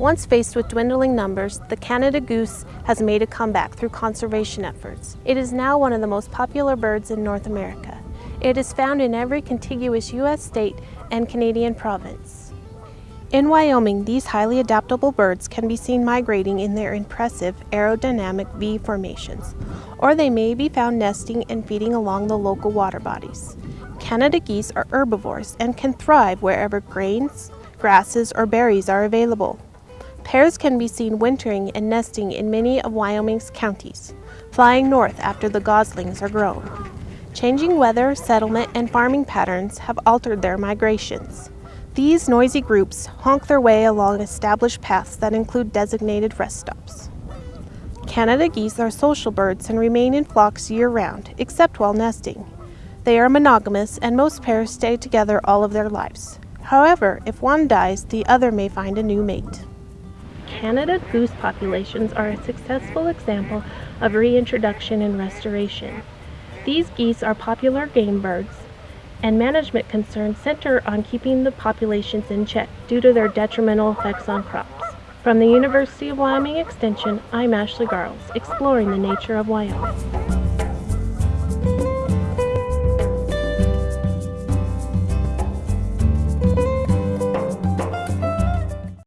Once faced with dwindling numbers, the Canada goose has made a comeback through conservation efforts. It is now one of the most popular birds in North America. It is found in every contiguous U.S. state and Canadian province. In Wyoming, these highly adaptable birds can be seen migrating in their impressive aerodynamic V formations, or they may be found nesting and feeding along the local water bodies. Canada geese are herbivores and can thrive wherever grains, grasses, or berries are available. Pairs can be seen wintering and nesting in many of Wyoming's counties, flying north after the goslings are grown. Changing weather, settlement, and farming patterns have altered their migrations. These noisy groups honk their way along established paths that include designated rest stops. Canada geese are social birds and remain in flocks year-round, except while nesting. They are monogamous and most pairs stay together all of their lives. However, if one dies, the other may find a new mate. Canada goose populations are a successful example of reintroduction and restoration. These geese are popular game birds, and management concerns center on keeping the populations in check due to their detrimental effects on crops. From the University of Wyoming Extension, I'm Ashley Garles, exploring the nature of Wyoming.